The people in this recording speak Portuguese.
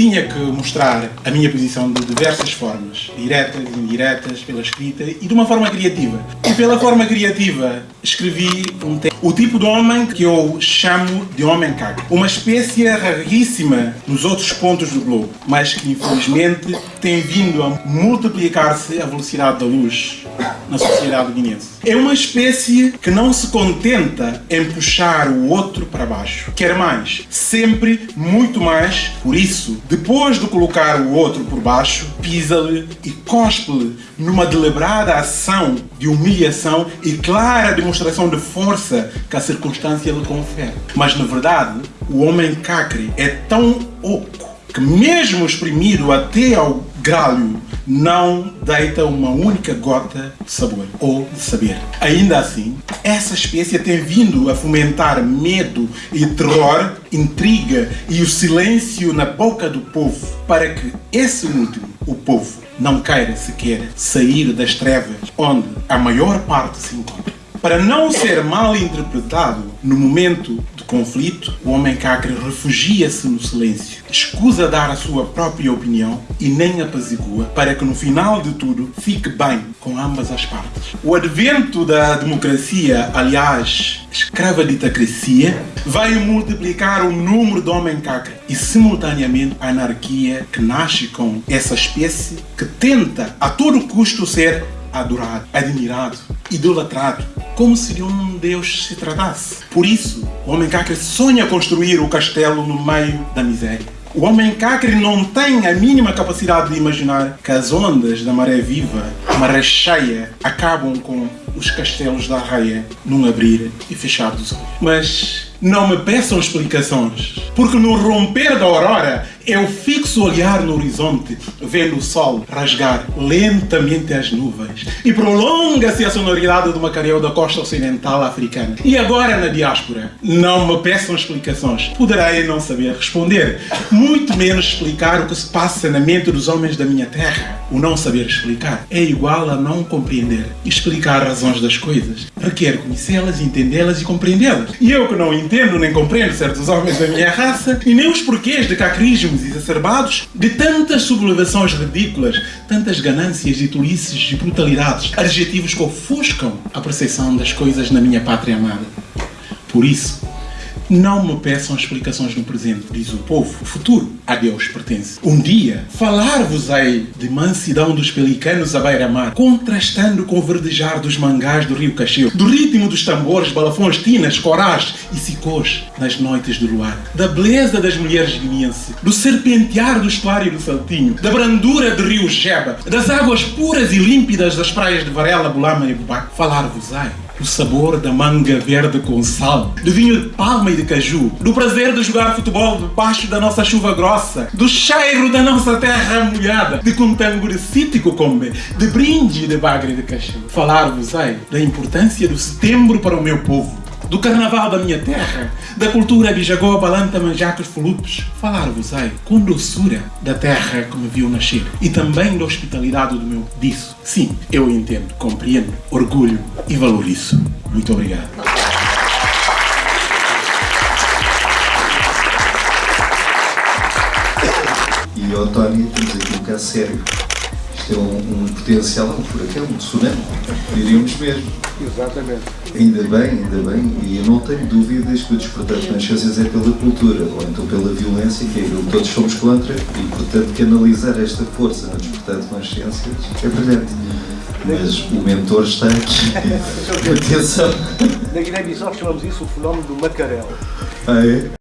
tinha que mostrar a minha posição de diversas formas, diretas, indiretas, pela escrita e de uma forma criativa. E pela forma criativa escrevi um texto. O tipo de homem que eu chamo de homem caga. Uma espécie raríssima nos outros pontos do globo, mas que infelizmente tem vindo a multiplicar-se à velocidade da luz na sociedade guinense. É uma espécie que não se contenta em puxar o outro para baixo. Quer mais, sempre muito mais. Por isso, depois de colocar o outro por baixo, pisa-lhe e cospe-lhe numa deliberada ação de humilhação e clara demonstração de força que a circunstância lhe confere. Mas, na verdade, o homem cacre é tão oco que mesmo exprimido até ao gralho não deita uma única gota de sabor ou de saber. Ainda assim, essa espécie tem vindo a fomentar medo e terror, intriga e o silêncio na boca do povo para que esse último, o povo, não queira sequer sair das trevas onde a maior parte se encontra. Para não ser mal interpretado no momento de conflito, o homem cacre refugia-se no silêncio, escusa dar a sua própria opinião e nem apazigua para que no final de tudo fique bem com ambas as partes. O advento da democracia, aliás, escravaditacracia, vai multiplicar o número de homem cacre e simultaneamente a anarquia que nasce com essa espécie que tenta a todo custo ser adorado, admirado, idolatrado, como se um Deus se tratasse. Por isso, o homem cacre sonha construir o castelo no meio da miséria. O homem cacre não tem a mínima capacidade de imaginar que as ondas da maré viva, maré cheia, acabam com os castelos da raia num abrir e fechar dos olhos. Mas não me peçam explicações, porque no romper da aurora eu fixo o olhar no horizonte, vendo o sol rasgar lentamente as nuvens e prolonga-se a sonoridade do macareu da costa ocidental africana. E agora na diáspora, não me peçam explicações, poderei não saber responder, muito menos explicar o que se passa na mente dos homens da minha terra. O não saber explicar é igual a não compreender. Explicar razões das coisas requer conhecê-las, entendê-las e compreendê-las. E eu que não entendo nem compreendo certos homens da minha raça e nem os porquês de cacrismos exacerbados, de tantas sublevações ridículas, tantas ganâncias e tolices e brutalidades, adjetivos que ofuscam a percepção das coisas na minha pátria amada. Por isso, não me peçam explicações no presente, diz o povo. O futuro a Deus pertence. Um dia, falar-vos-ei de mansidão dos pelicanos à beira-mar, contrastando com o verdejar dos mangás do rio Cacheu, do ritmo dos tambores, balafões, tinas, corás e sicôs nas noites do luar, da beleza das mulheres guineenses, do serpentear do estuário do Saltinho, da brandura do rio Jeba, das águas puras e límpidas das praias de Varela, Bulama e Bubac. Falar-vos-ei o sabor da manga verde com sal, do vinho de palma e de caju, do prazer de jogar futebol debaixo da nossa chuva grossa, do cheiro da nossa terra molhada, de contango de cítico combe, de brinde de bagre de cachê. Falar-vos-ei da importância do setembro para o meu povo, do carnaval da minha terra, da cultura bijagó, balanta, manjacos, fulupes. Falar-vos-ei com doçura da terra que me viu nascer e também da hospitalidade do meu disso. Sim, eu entendo, compreendo, orgulho e valorizo. Muito obrigado. E o Tony, temos aqui um caso sério. Isto é um, um potencial, um furacão, um tsunami, diríamos mesmo. Exatamente. Ainda bem, ainda bem, e eu não tenho dúvidas que o despertar de consciências é pela cultura, ou então pela violência, que é aquilo que todos somos contra, e portanto canalizar esta força no despertar de consciências é brilhante. Mas o mentor está aqui. Atenção! Na Guiné-Bissau chamamos isso o fenómeno do macarel. Ah, é?